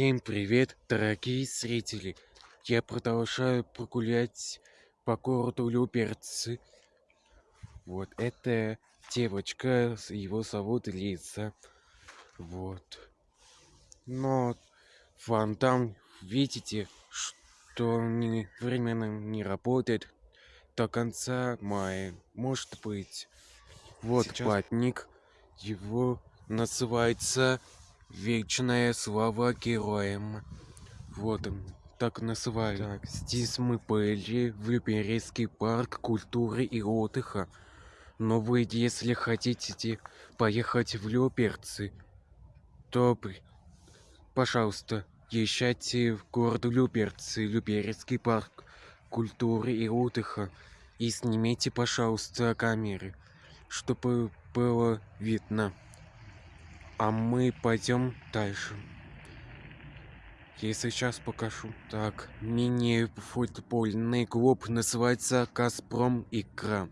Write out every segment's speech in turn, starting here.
Всем привет, дорогие зрители! Я продолжаю прогулять по городу Люберцы. Вот, это девочка, его зовут Лиза. Вот. Но фонтан, видите, что временно не работает до конца мая. Может быть. Вот Сейчас... платник. Его называется Вечная слава героям. Вот он, так называют. Так, здесь мы были в Люберецкий парк культуры и отдыха. Но вы, если хотите поехать в Люберцы, то, пожалуйста, езжайте в город Люберцы, Люберецкий парк культуры и отдыха. И снимите, пожалуйста, камеры, чтобы было видно. А мы пойдем дальше. Я сейчас покажу. Так, мини-футбольный клуб называется «Газпром Игра».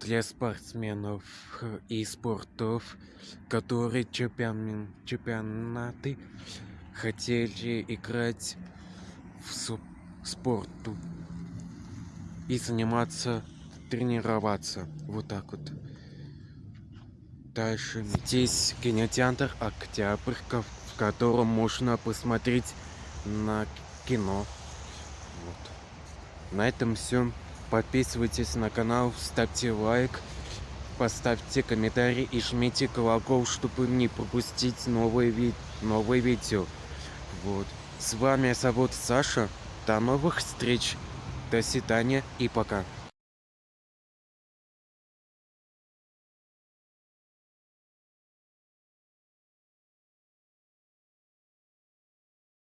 Для спортсменов и спортов, которые чемпион, чемпионаты хотели играть в спорту и заниматься, тренироваться. Вот так вот. Дальше здесь кинотеатр Октябрька, в котором можно посмотреть на кино. Вот. На этом все. Подписывайтесь на канал, ставьте лайк, поставьте комментарий и жмите колокол, чтобы не пропустить новые, ви новые видео. Вот. С вами зовут Саша. До новых встреч. До свидания и пока.